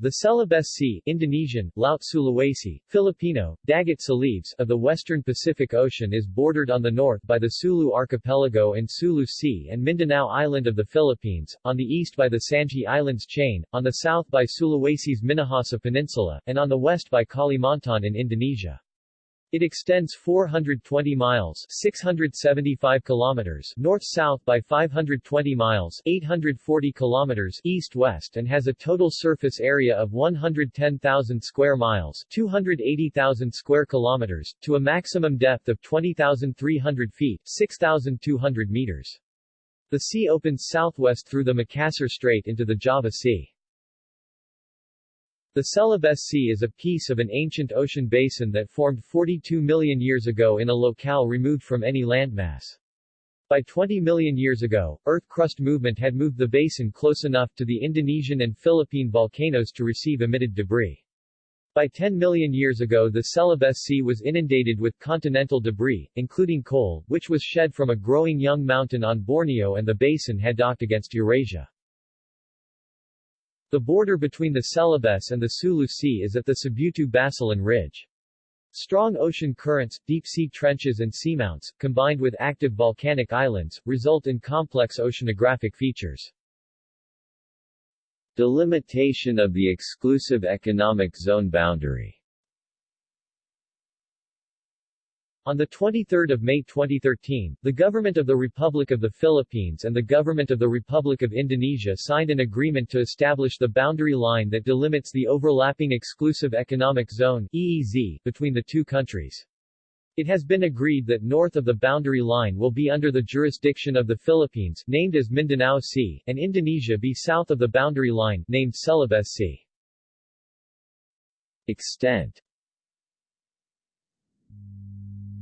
The Celebes Sea Indonesian, Laut Sulawesi, Filipino, Dagat Celebes of the western Pacific Ocean is bordered on the north by the Sulu Archipelago and Sulu Sea and Mindanao Island of the Philippines, on the east by the Sangi Islands chain, on the south by Sulawesi's Minahasa Peninsula, and on the west by Kalimantan in Indonesia. It extends 420 miles 675 kilometers north-south by 520 miles 840 kilometers east-west and has a total surface area of 110,000 square miles 280,000 square kilometers, to a maximum depth of 20,300 feet 6,200 meters. The sea opens southwest through the Makassar Strait into the Java Sea. The Celebes Sea is a piece of an ancient ocean basin that formed 42 million years ago in a locale removed from any landmass. By 20 million years ago, earth crust movement had moved the basin close enough to the Indonesian and Philippine volcanoes to receive emitted debris. By 10 million years ago the Celebes Sea was inundated with continental debris, including coal, which was shed from a growing young mountain on Borneo and the basin had docked against Eurasia. The border between the Celebes and the Sulu Sea is at the Sibutu-Basilan Ridge. Strong ocean currents, deep-sea trenches and seamounts, combined with active volcanic islands, result in complex oceanographic features. Delimitation of the exclusive economic zone boundary On 23 May 2013, the Government of the Republic of the Philippines and the Government of the Republic of Indonesia signed an agreement to establish the boundary line that delimits the overlapping Exclusive Economic Zone EEZ, between the two countries. It has been agreed that north of the boundary line will be under the jurisdiction of the Philippines, named as Mindanao Sea, and Indonesia be south of the boundary line, named Celebes Sea. Extent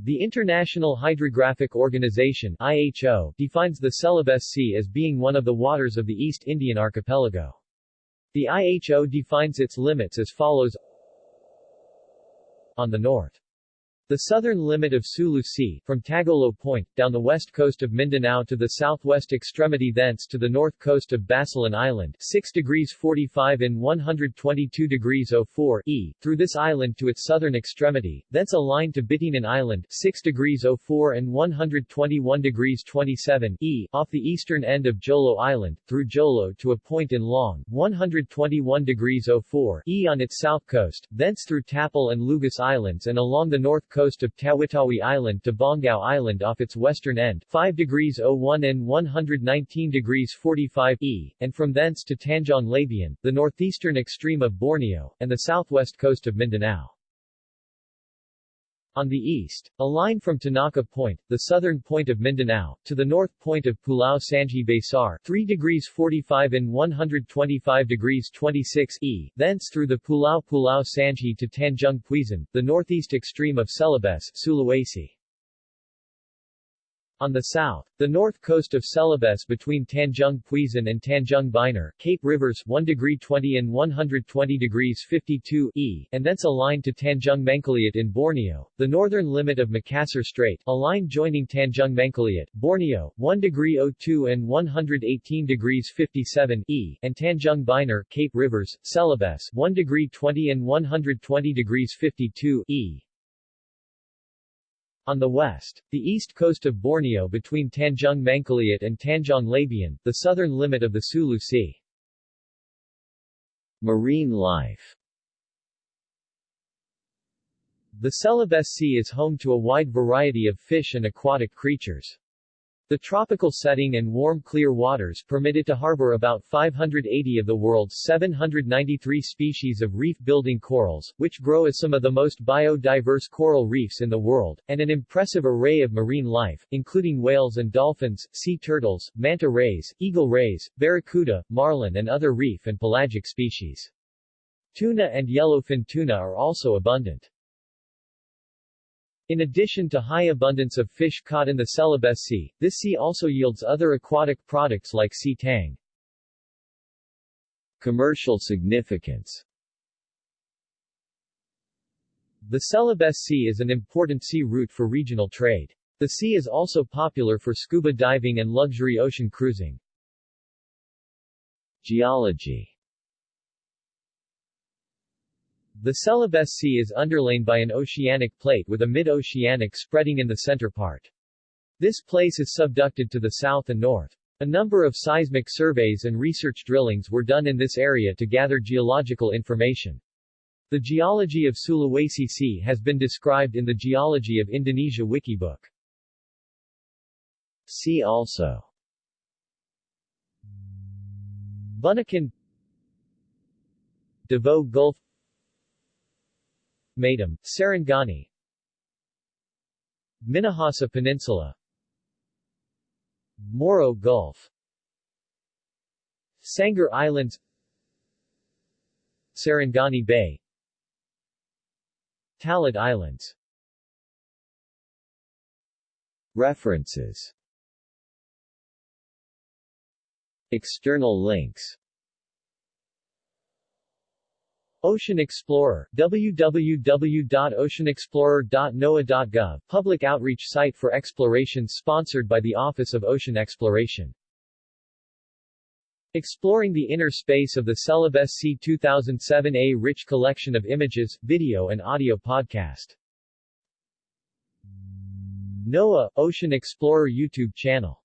the International Hydrographic Organization IHO, defines the Celebes Sea as being one of the waters of the East Indian Archipelago. The IHO defines its limits as follows On the north the southern limit of Sulu Sea, from Tagolo Point, down the west coast of Mindanao to the southwest extremity thence to the north coast of Basilan Island 6 degrees 45 in 122 degrees 04 E, through this island to its southern extremity, thence a line to Bitinan Island 6 degrees 04 and 121 degrees 27 E, off the eastern end of Jolo Island, through Jolo to a point in Long 121 degrees 04 E on its south coast, thence through Tapal and Lugus Islands and along the north coast coast of Tawi-Tawi Island to Bongao Island off its western end 5 degrees 01 and 119 degrees 45 E, and from thence to Tanjong Labian, the northeastern extreme of Borneo, and the southwest coast of Mindanao. On the east, a line from Tinaca Point, the southern point of Mindanao, to the north point of Pulau Sangi Besar 3 degrees 45 and 125 degrees 26 E, thence through the Pulau Pulau Sangi to Tanjung Puisan, the northeast extreme of Celebes, Sulawesi. On the south, the north coast of Celebes between Tanjung Puisan and Tanjung Binar, Cape Rivers 1 degree 20 and 120 degrees 52 E, and thence a line to Tanjung Mangkaliat in Borneo, the northern limit of Makassar Strait, a line joining Tanjung Mangkaliat, Borneo, 1 degree 02 and 118 degrees 57 E, and Tanjung Binar, Cape Rivers, Celebes 1 degree 20 and 120 degrees 52 E. On the west, the east coast of Borneo between Tanjung Mangkaliat and Tanjong Labian, the southern limit of the Sulu Sea. Marine life The Celebes Sea is home to a wide variety of fish and aquatic creatures. The tropical setting and warm clear waters permit it to harbor about 580 of the world's 793 species of reef-building corals, which grow as some of the most biodiverse coral reefs in the world, and an impressive array of marine life, including whales and dolphins, sea turtles, manta rays, eagle rays, barracuda, marlin and other reef and pelagic species. Tuna and yellowfin tuna are also abundant. In addition to high abundance of fish caught in the Celebes Sea, this sea also yields other aquatic products like sea tang. Commercial significance The Celebes Sea is an important sea route for regional trade. The sea is also popular for scuba diving and luxury ocean cruising. Geology The Celebes Sea is underlain by an oceanic plate with a mid-oceanic spreading in the center part. This place is subducted to the south and north. A number of seismic surveys and research drillings were done in this area to gather geological information. The geology of Sulawesi Sea has been described in the Geology of Indonesia Wikibook. See also Bunaken Davao Gulf Matam, Sarangani Minahasa Peninsula. Moro Gulf. Sangar Islands. Sarangani Bay. Talaud Islands. References. External links Ocean Explorer, www.oceanexplorer.noaa.gov, public outreach site for exploration sponsored by the Office of Ocean Exploration. Exploring the Inner Space of the Celebes Sea 2007 A rich collection of images, video and audio podcast. NOAA, Ocean Explorer YouTube channel